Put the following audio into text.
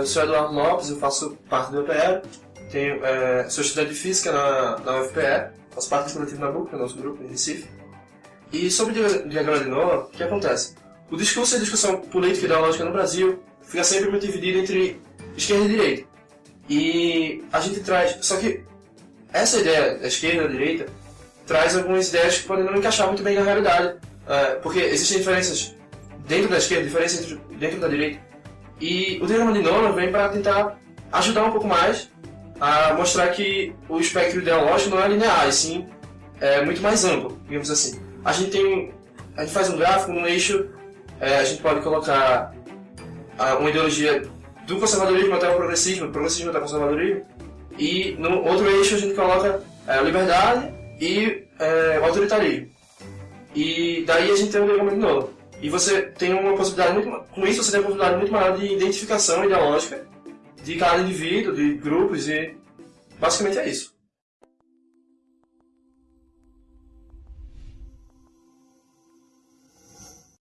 é, eu sou Eduardo Lopes, eu faço parte do UPE, tenho, é, sou estudante de Física na, na UFPE, faço parte do coletivo Nabucco, que é o nosso grupo em Recife. E sobre o diagrama de Noah, o que acontece? O discurso e a discussão política e ideológica no Brasil fica sempre muito dividido entre esquerda e direita. E a gente traz. Só que essa ideia da esquerda e da direita traz algumas ideias que podem não encaixar muito bem na realidade. É, porque existem diferenças dentro da esquerda, diferenças dentro da direita. E o diagrama de Nolan vem para tentar ajudar um pouco mais a mostrar que o espectro ideológico não é linear, e sim é muito mais amplo, digamos assim. A gente tem, a gente faz um gráfico num eixo, é, a gente pode colocar uma ideologia do conservadorismo até o progressismo, progressismo até o conservadorismo, e no outro eixo a gente coloca é, a liberdade e é, o autoritarismo. E daí a gente tem um diagrama de Nolan. E você tem uma possibilidade muito com isso você tem uma possibilidade muito maior de identificação ideológica de cada indivíduo, de grupos e basicamente é isso.